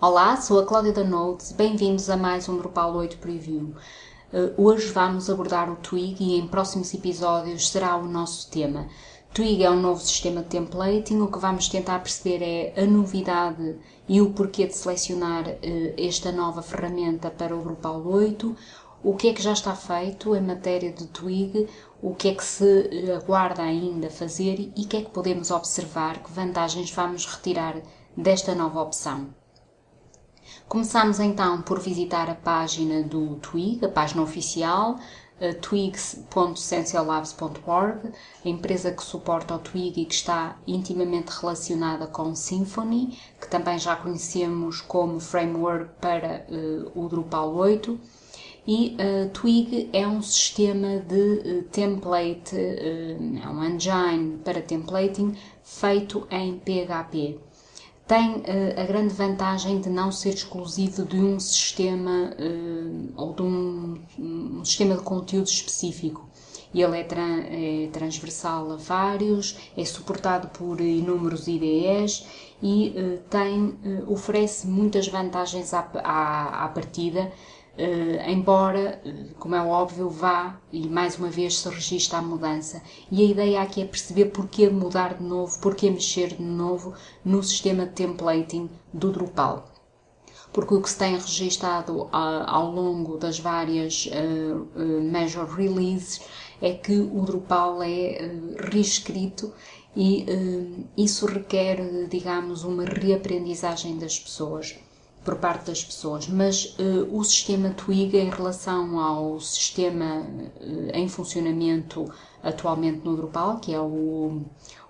Olá, sou a Cláudia da Notes, bem-vindos a mais um Drupal 8 Preview. Uh, hoje vamos abordar o Twig e em próximos episódios será o nosso tema. Twig é um novo sistema de templating, o que vamos tentar perceber é a novidade e o porquê de selecionar uh, esta nova ferramenta para o Drupal 8, o que é que já está feito em matéria de Twig, o que é que se aguarda ainda fazer e o que é que podemos observar, que vantagens vamos retirar desta nova opção. Começamos então por visitar a página do Twig, a página oficial, twigs.sensiolabs.org, a empresa que suporta o Twig e que está intimamente relacionada com Symfony, que também já conhecemos como framework para uh, o Drupal 8. E uh, Twig é um sistema de uh, template, é um engine para templating feito em PHP tem uh, a grande vantagem de não ser exclusivo de um sistema uh, ou de um, um, sistema de conteúdo específico. Ele é, tra é, transversal a vários, é suportado por inúmeros IDEs e uh, tem, oferece muitas vantagens à, à, à partida Uh, embora, uh, como é óbvio, vá e mais uma vez se registra a mudança. E a ideia aqui é perceber porquê mudar de novo, porquê mexer de novo no sistema de templating do Drupal. Porque o que se tem registado uh, ao longo das várias Major Releases é que o Drupal é reescrito e isso requer, digamos, uma reaprendizagem das pessoas por parte das pessoas, mas uh, o sistema Twig em relação ao sistema uh, em funcionamento atualmente no Drupal, que é o,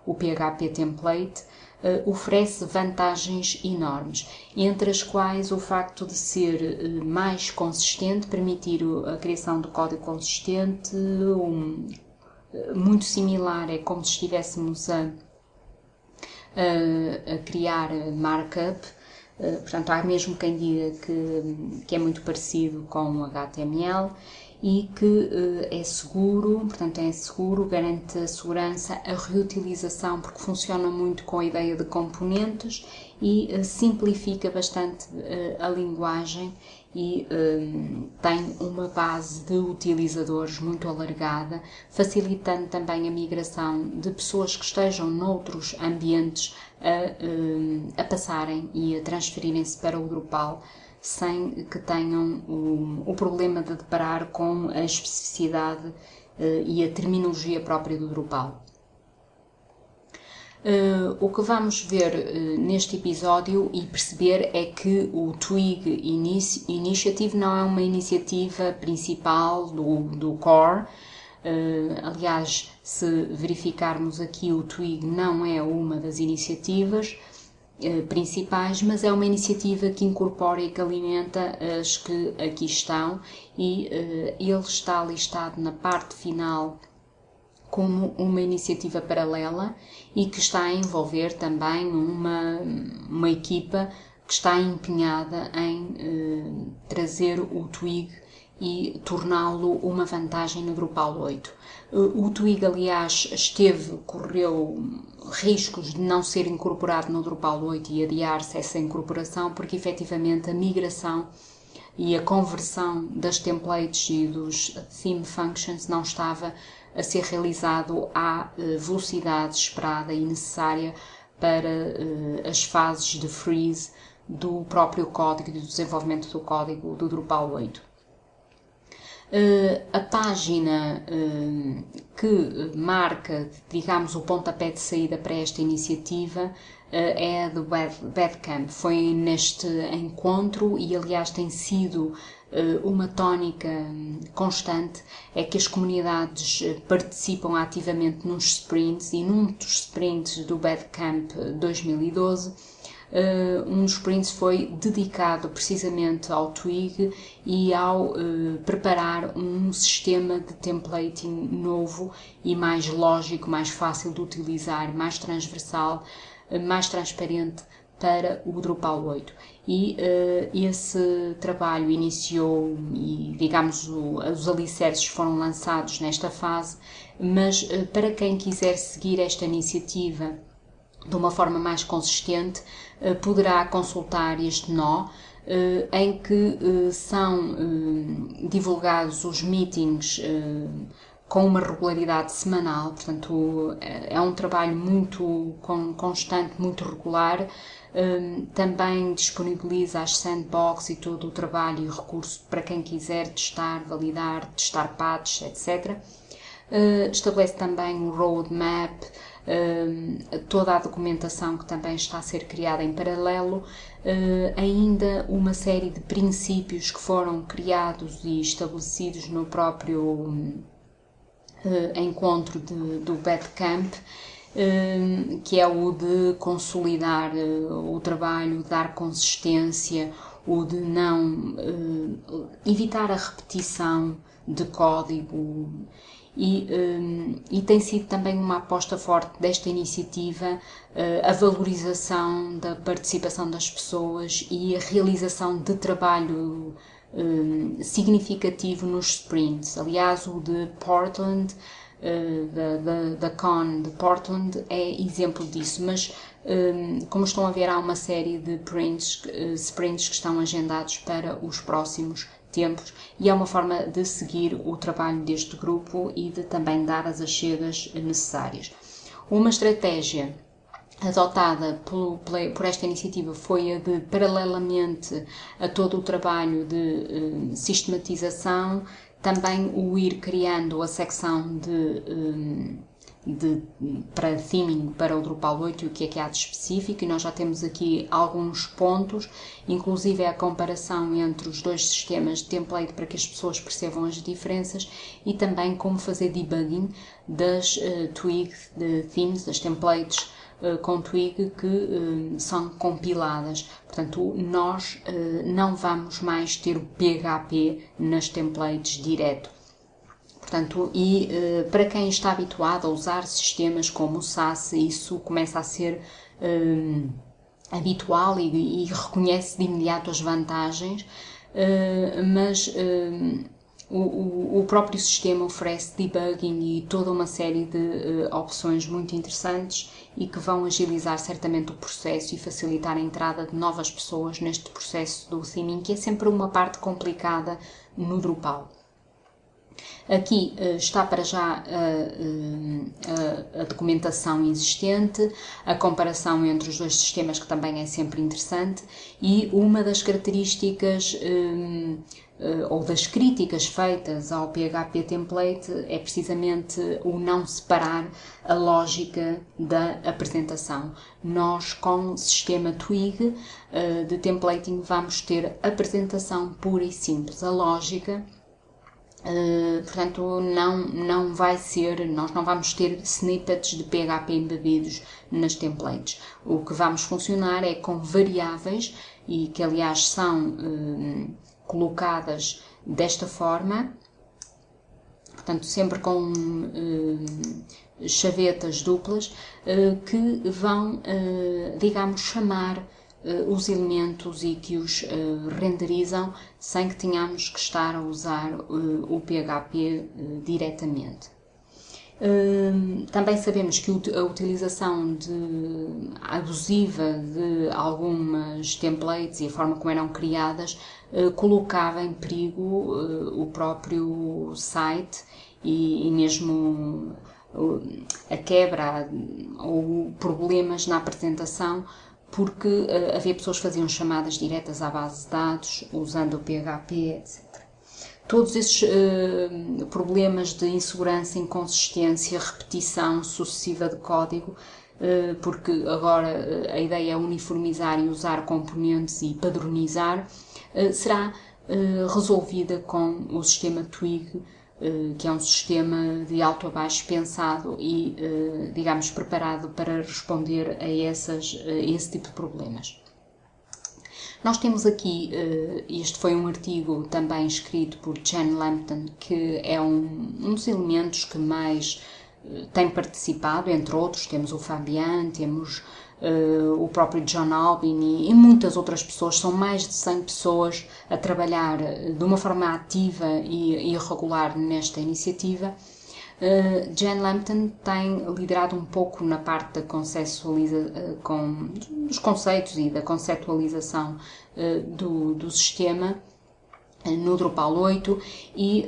o PHP Template, uh, oferece vantagens enormes, entre as quais o facto de ser mais consistente, permitir a criação de código consistente, um, muito similar, é como se estivéssemos a, a, a criar markup, portanto, há mesmo quem diga que, que é muito parecido com o HTML e que uh, é seguro, portanto é seguro, garante a segurança, a reutilização, porque funciona muito com a ideia de componentes e uh, simplifica bastante a linguagem e tem uma base de utilizadores muito alargada, facilitando também a migração de pessoas que estejam noutros ambientes a, a passarem e a transferirem-se para o Drupal sem que tenham o, o problema de deparar com a especificidade uh, e a terminologia própria do Drupal. Uh, o que vamos ver uh, neste episódio e perceber é que o Twig Inici Initiative não é uma iniciativa principal do, do core. Uh, aliás, se verificarmos aqui, o Twig não é uma das iniciativas, principais, mas é uma iniciativa que incorpora e que alimenta as que aqui estão e ele está listado na parte final como uma iniciativa paralela e que está a envolver também uma, uma equipa que está empenhada em uh, trazer o Twig e torná-lo uma vantagem no Drupal 8. O Twig, aliás, esteve, correu riscos de não ser incorporado no Drupal 8 e adiar-se essa incorporação, porque efetivamente a migração e a conversão das templates e dos theme functions não estava a ser realizado à eh, velocidade esperada e necessária para uh, as fases de freeze do próprio código do desenvolvimento do código do Drupal 8. Uh, a página que marca, digamos, o pontapé de saída para esta iniciativa é a do Badcamp. Foi neste encontro e, aliás, tem sido uma tónica constante é que as comunidades participam ativamente nos sprints e num dos sprints do Badcamp 2012 Uh, um dos sprints foi dedicado precisamente ao Twig e ao preparar um sistema de templating novo e mais lógico, mais fácil de utilizar, mais transversal, mais transparente para o Drupal 8. E esse trabalho iniciou e, digamos, o, os alicerces foram lançados nesta fase, mas para quem quiser seguir esta iniciativa de uma forma mais consistente, poderá consultar este nó em que são divulgados os meetings com uma regularidade semanal, portanto é um trabalho muito constante, muito regular. Hum, também disponibiliza as sandbox e todo o trabalho e recurso para quem quiser testar, validar, testar patches, etc. Uh, estabelece também um roadmap, uh, toda a documentação que também está a ser criada em paralelo, uh, ainda uma série de princípios que foram criados e estabelecidos no próprio encontro de, do Badcamp, que é o de consolidar o trabalho, dar consistência, o de não evitar a repetição de código. E, um, e, tem sido também uma aposta forte desta iniciativa uh, a valorização da participação das pessoas e a realização de trabalho um, significativo nos sprints. Aliás, o de Portland, uh, da, Con de Portland, é exemplo disso, mas um, como estão a ver, há uma série de prints, uh, sprints que estão agendados para os próximos tempos e é uma forma de seguir o trabalho deste grupo e de também dar as achegas necessárias. Uma estratégia adotada por, por, esta iniciativa foi a de, paralelamente a todo o trabalho de uh, sistematização, também o ir criando a secção de um, de, para theming para o Drupal 8 e o que é que há de específico, e nós já temos aqui alguns pontos, inclusive a comparação entre os dois sistemas de template para que as pessoas percebam as diferenças e também como fazer debugging das uh, de themes, das templates com Twig que uh, são compiladas. Portanto, nós não vamos mais ter o PHP nas templates direto Portanto, e para quem está habituado a usar sistemas como o SAS, isso começa a ser uh, habitual e, e, reconhece de imediato as vantagens, mas o, o, próprio sistema oferece debugging e toda uma série de opções muito interessantes e que vão agilizar certamente o processo e facilitar a entrada de novas pessoas neste processo do theming, que é sempre uma parte complicada no Drupal. Aqui uh, está para já uh, a documentação existente, a comparação entre os dois sistemas, que também é sempre interessante, e uma das características um, ou das críticas feitas ao PHP template é precisamente o não separar a lógica da apresentação. Nós, com o sistema Twig de templating, vamos ter apresentação pura e simples. A lógica Uh, portanto, não, não vai ser, nós não vamos ter snippets de PHP embebidos nas templates. O que vamos funcionar é com variáveis e que, aliás, são uh, colocadas desta forma, portanto, sempre com uh, chavetas duplas que vão, digamos, chamar uh, os elementos e que os uh, renderizam sem que tenhamos que estar a usar uh, o PHP diretamente. também sabemos que a utilização de, abusiva de algumas templates e a forma como eram criadas colocava em perigo o próprio site e, e mesmo a quebra ou problemas na apresentação porque uh, havia pessoas que faziam chamadas diretas à base de dados usando o PHP, etc. Todos esses uh, problemas de insegurança, inconsistência, repetição sucessiva de código, uh, porque agora a ideia é uniformizar e usar componentes e padronizar, será resolvida com o sistema Twig que é um sistema de alto a baixo pensado e, eh, digamos, preparado para responder a, essas, a esse tipo de problemas. Nós temos aqui, eh, este foi um artigo também escrito por Jen Lampton, que é um, um dos elementos que mais tem participado, entre outros, temos o Fabian, temos uh, o próprio John Albin e, muitas outras pessoas, são mais de 100 pessoas a trabalhar de uma forma ativa e, e regular nesta iniciativa. Uh, Jen Lampton tem liderado um pouco na parte da conceptualiza, com, dos conceitos e da conceptualização uh, do, do sistema no Drupal 8 e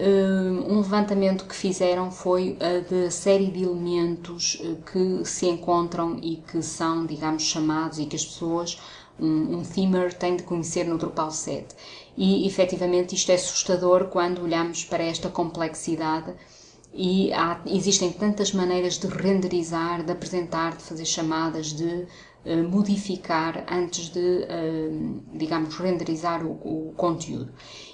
um levantamento que fizeram foi a de série de elementos que se encontram e que são, digamos, chamados e que as pessoas um, um themer tem de conhecer no Drupal 7. E efetivamente isto é assustador quando olhamos para esta complexidade e há, existem tantas maneiras de renderizar, de apresentar, de fazer chamadas, de modificar antes de, uh, digamos, renderizar o, conteúdo.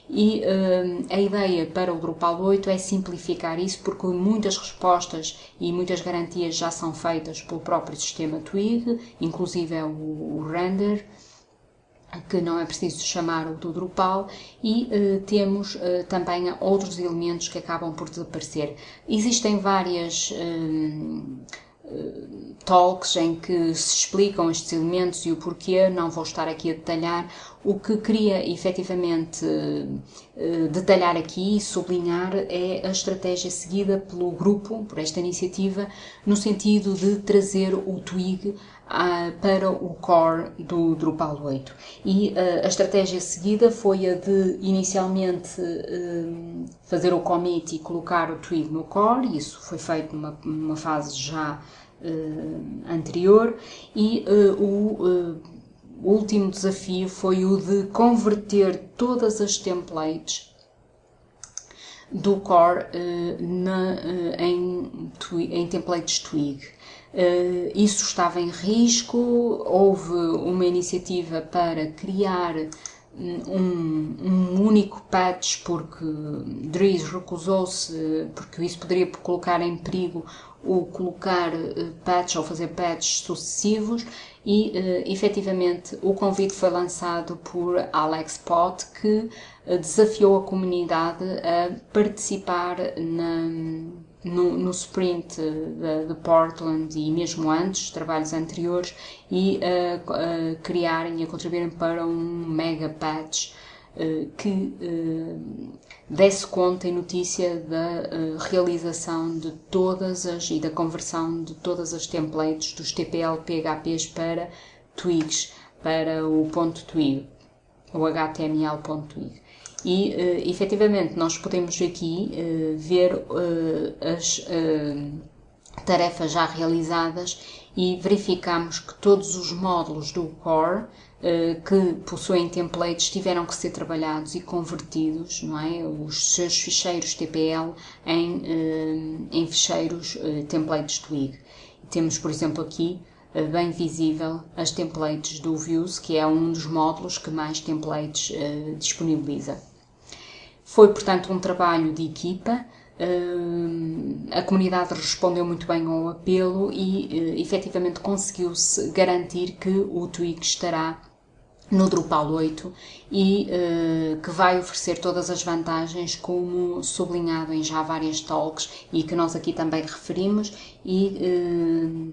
E uh, a ideia para o Drupal 8 é simplificar isso porque muitas respostas e muitas garantias já são feitas pelo próprio sistema Twig, inclusive é o, o render, que não é preciso chamar o do Drupal, e uh, temos uh, também outros elementos que acabam por desaparecer. Existem várias uh, talks em que se explicam estes elementos e o porquê, não vou estar aqui a detalhar. O que queria efetivamente detalhar aqui e sublinhar é a estratégia seguida pelo grupo, por esta iniciativa, no sentido de trazer o Twig para o core do Drupal 8. E uh, a estratégia seguida foi a de inicialmente uh, fazer o commit e colocar o twig no core, isso foi feito numa, numa fase já anterior, e o último desafio foi o de converter todas as templates do core na, em, em templates twig. Uh, isso estava em risco, houve uma iniciativa para criar um, um único patch porque Dries recusou-se, porque isso poderia colocar em perigo o colocar uh, patch ou fazer patches sucessivos e uh, efetivamente o convite foi lançado por Alex Pott que uh, desafiou a comunidade a participar na no, no sprint de, de, Portland e mesmo antes, trabalhos anteriores, e a, a criarem e a contribuírem para um mega patch uh, que desse conta e notícia da realização de todas as e da conversão de todas as templates dos TPL PHPs para twigs, para o ponto twig, o HTML.twig e uh, efetivamente nós podemos aqui uh, ver uh, as tarefas já realizadas e verificamos que todos os módulos do core que possuem templates tiveram que ser trabalhados e convertidos, não é? Os seus ficheiros TPL em, em ficheiros templates Twig. Temos, por exemplo, aqui bem visível as templates do Views, que é um dos módulos que mais templates disponibiliza. Foi, portanto, um trabalho de equipa. Uh, a comunidade respondeu muito bem ao apelo e uh, efetivamente conseguiu-se garantir que o Twig estará no Drupal 8 e uh, que vai oferecer todas as vantagens como sublinhado em já várias talks e que nós aqui também referimos e uh,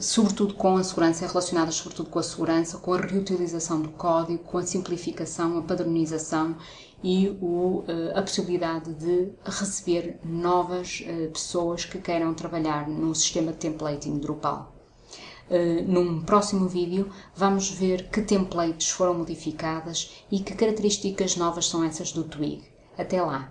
sobretudo com a segurança, relacionadas sobretudo com a segurança, com a reutilização do código, com a simplificação, a padronização e o, eh, a possibilidade de receber novas eh, pessoas que queiram trabalhar no sistema de templating Drupal. Uh, num próximo vídeo vamos ver que templates foram modificadas e que características novas são essas do Twig. Até lá!